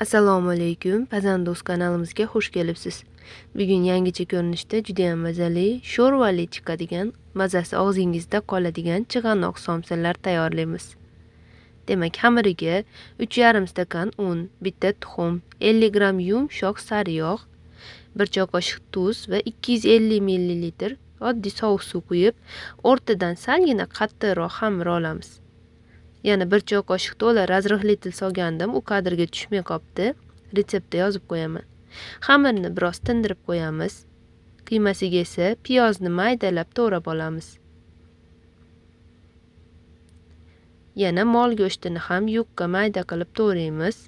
assalomu alaykum pazando'z kanalimizga xush kelibsiz. Bugun yangicha ko'rinishda judayam mazali sho'rvali chiqadigan mazasi og'zingizda qoladigan chig'anoq somsalar tayyorlaymiz. Demak xamiriga uch yarim stakan un bitta tuxum 50 gramm yumshoq sariyog' bir choy qoshiq tuz va 250 millilitr oddiy sovuq suv quyib o'rtadan salgina qattiqroq xamir olamiz. Yana bir choy qoshiq to'la razrihli solgandim u kadrga tushmay qolibdi retseptda yozib qo'yaman. Xamirni biroz tindirib qo'yamiz. Qiymasiga esa piyozni maydalab to'rab olamiz. Yana mol go'shtini ham yukka mayda qilib to'raymiz.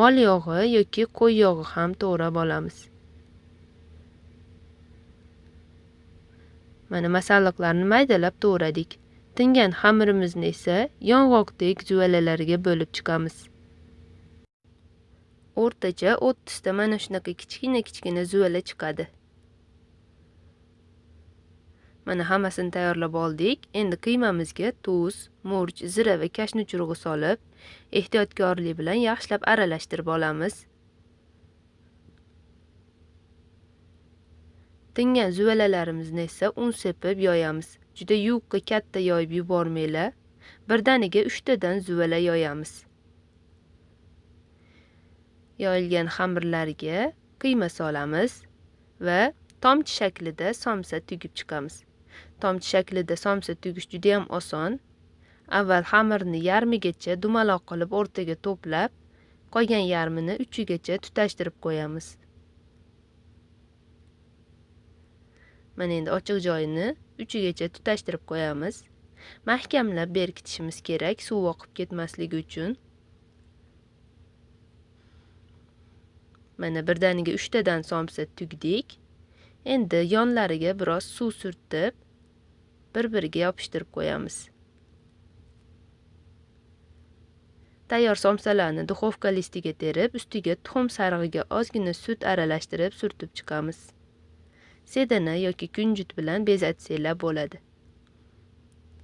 Mol yog'i yoki qo'y yog'i ham to'rab olamiz. Mana masalliqlarni maydalab to'radik. Tingan xamirimizni esa yong'oqdek juvalalarga bo'lib chiqamiz. O'rtacha 30 ta mana shunaqa kichkina kichkina zuvala chiqadi. Mana hammasini tayyorlab oldik. Endi qiymamizga tuz murch zira va kashni churug'i solib ehtiyotkorlik bilan yaxshilab aralashtirib olamiz. Tingan zuvalalarimizni esa un sepib yoyamiz. Juda yupqa katta yoyib yubormanglar. Birdaniga uchtadan zuvala yoyamiz. Yoyilgan xamirlarga qiyma solamiz va tomchi shaklida somsa tugib chiqamiz. Tomchi shaklida somsa tugish juda ham oson. Avval xamirni yarmigacha dumaloq qilib o'rtaga to'plab qolgan yarmini uchigacha tutashtirib qo'yamiz. Mana endi ochiq joyini uchigacha tutashtirib qo'yamiz. Mahkamlab berkitishimiz kerak suv oqib ketmasligi uchun. Mana birdaniga uchtadan somsa tugdik. Endi yonlariga biroz suv surtib bir biriga yopishtirib qo'yamiz. Tayyor somsalarni duxovka listiga terib ustiga tuxum sarig'iga ozgina sut aralashtirib surtib chiqamiz. Sedana yoki kunjut bilan bezatsanglar bo'ladi.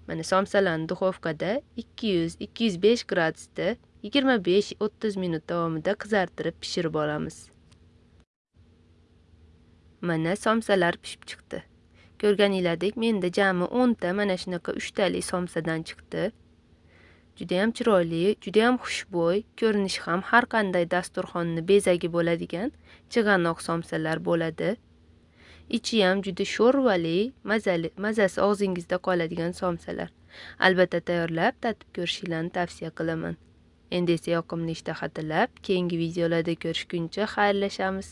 Mana somsalarni duxovkada 200-205 gradusda 25-30 minut davomida qizartirib pishirib olamiz. Mana somsalar pishib chiqdi. Ko'rganinglardek menda jami 10 ta mana shunaqa 3 tali somsadan chiqdi. Juda ham chiroyli juda ham xushbo'y ko'rinishi ham har qanday dasturxonni bezagi bo'ladigan chig'anoq somsalar bo'ladi. Ichiyam juda sho'rvali mazali mazasi og'zingizda qoladigan somsalar. Albatta tayyorlab tatib ko'rishinglarni tavsiya qilaman. Endi esa yoqimli ishtaha tilab keyingi videolarda ko'rishguncha xayrlashamiz.